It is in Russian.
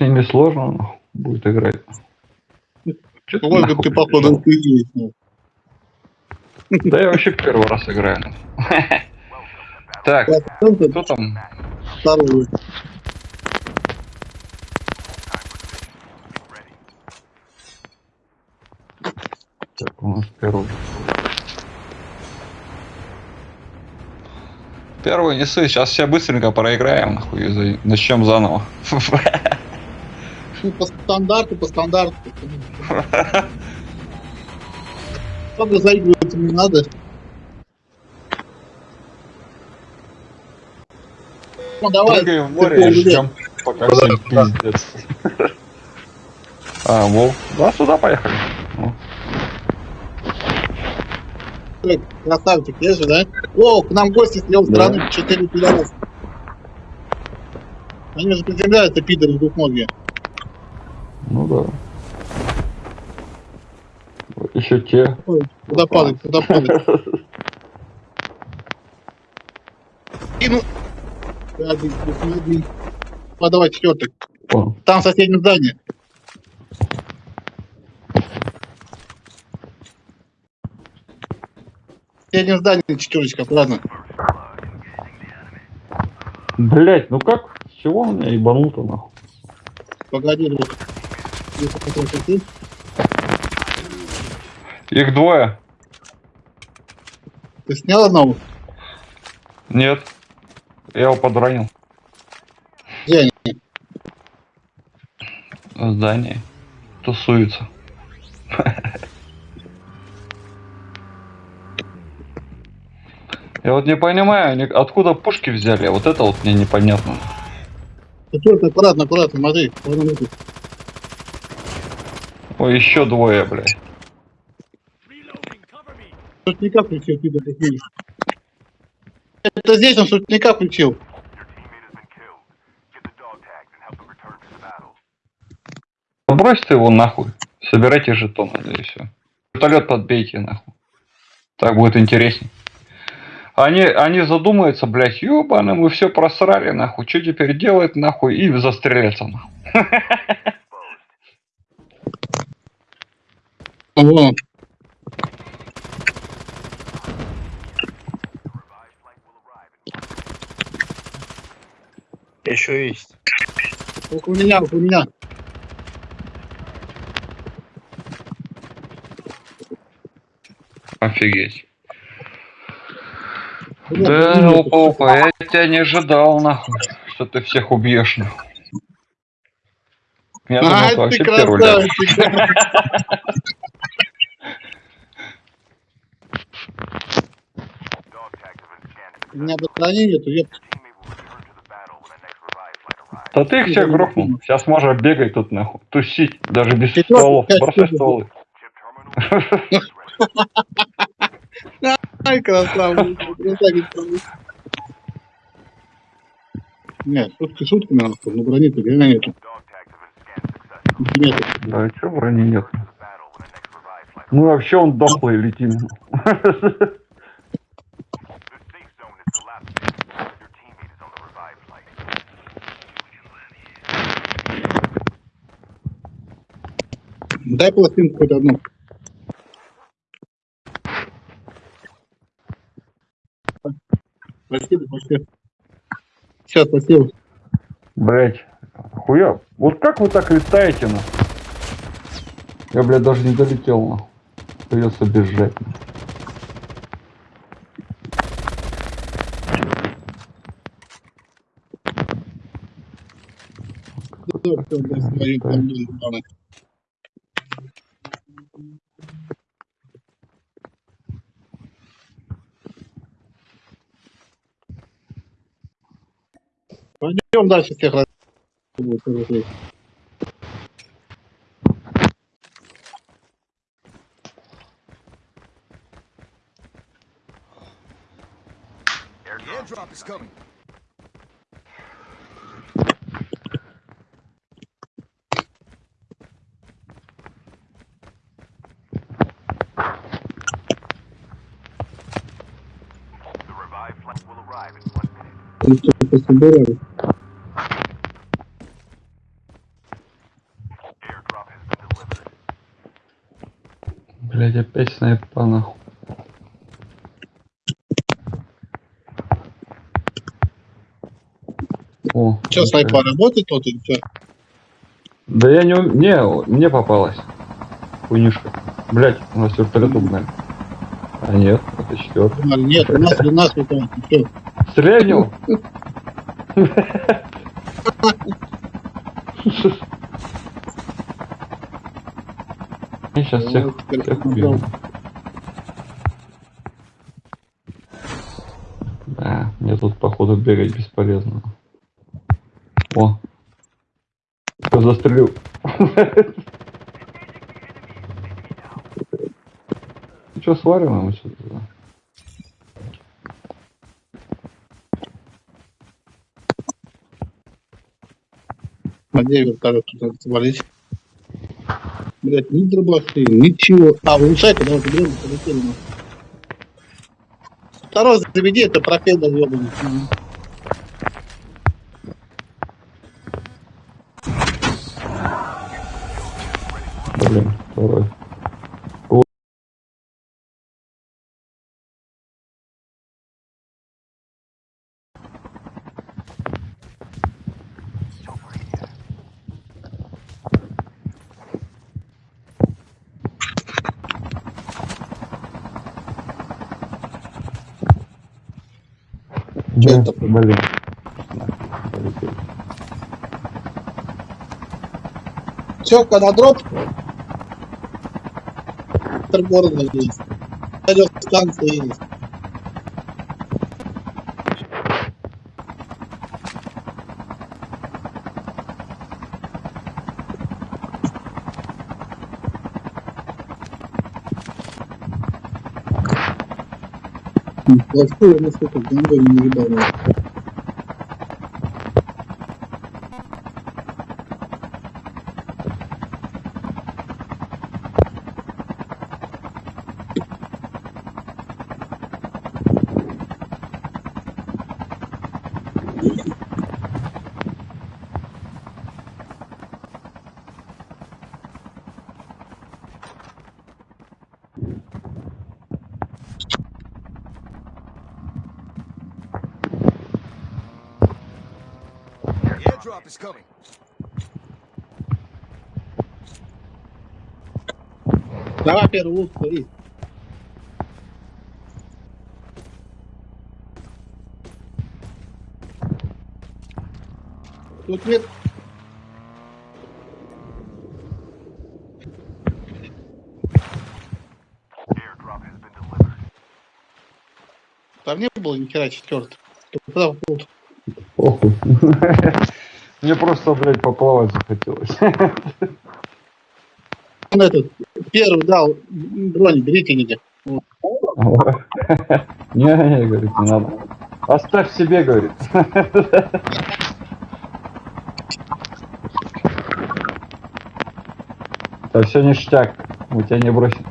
С ними сложно будет играть. Ольга, нахуй ты походу ну. Да я вообще первый раз играю. Так, кто там? второй. Так, у нас первый. Первый не ссы, сейчас все быстренько проиграем, нахуй, начнем заново. Ну, по стандарту, по стандарту. Чтобы заигрываться не надо. Ну, давай. Прыгаем в море и ждем, пока всем пиздец. А, Вов, да, сюда поехали. Ну, Ой, Красавчик, есть же, да? О, к нам гости с левой Да. стороны, четыре пидораса. Они же приземляются, пидоры двухногие. Ну да. Еще те. Ой, Куда падать, куда падать? И ну... Один, один. А, давай четвертый. Там здании. В соседнем здании четверочка, ладно. Блять, ну как? С чего у меня ебануто нахуй? Погоди, друг. Их двое. Ты снял одного? Нет. Я его подранил. Где они? В здании. Тусуется. Я вот не понимаю, они откуда пушки взяли, вот это вот мне непонятно. Четвертый, аккуратно, аккуратно, смотри. Ой, еще двое, блядь. Шутника включил, как видишь. Это здесь он шутника включил. Ну бросьте его нахуй. Собирайте жетоны, да и все. Вертолет подбейте нахуй. Так будет интересней. Они, они задумаются, блядь, ёбаны, мы все просрали, нахуй. Что теперь делать, нахуй, и застреляться, нахуй. О, Еще есть. около меня, около меня. Офигеть. Да, меня. опа, я тебя не ожидал, нахуй, что ты всех убьешь, нахуй. Я думал, А, ты ты вообще красавчик. Меня брони нету, я Да ты их всех грохнул. Сейчас можно бегать тут, нахуй, тусить, даже без Ты стволов. Бросай стволы. Ай, красавчик. красавчик. Нет, шутки шутками, нахуй, но брони-то реально нету. Да, чё брони нет? Ну вообще он дохлый летим. Дай пластинку хоть одну. Спасибо, спасибо. Сейчас, спасибо. Блять, хуя. Вот как вы так летаете, на? Я, блядь, даже не долетел, на. Придется бежать. на. Смотри, там были планы. Пойдем дальше всех раз. airdrop is coming. Что-то собирали. Блять, опять снайпа нахуй. О, Что, снайпа работает тут или что? Да я не... Не, мне попалась. Хуйнюшка. Блять, у нас вертолет угнали. А нет, это четвертый. Нет, у нас, у нас это? Стреляй в него! Я сейчас всех, теперь всех убью. Да, мне тут походу бегать бесполезно. О! Кто застрелил? Ну что, сварим ему что-то? А где вертолет тут свалить? Блять, ни дробаши, ничего. А, улучшайка, давай заберем, полетели. нахуй. Второй заведи, это пропеллер ебаный. Мгм. Блин, второй. Чё Да, это? Блин. Все, когда дроп, города есть. Радиостанция есть. Lógico que eu amo esse que dando aí no airdrop is coming. Давай первый лук, смотри. Тут нет. Там не было ни хера четвертый. Куда попал? Похуй. Мне просто, блядь, поплавать захотелось. Этот первый дал бронь, берите где. Не, не, говорит, не надо. Оставь себе, говорит. Да все ништяк, мы тебя не бросим.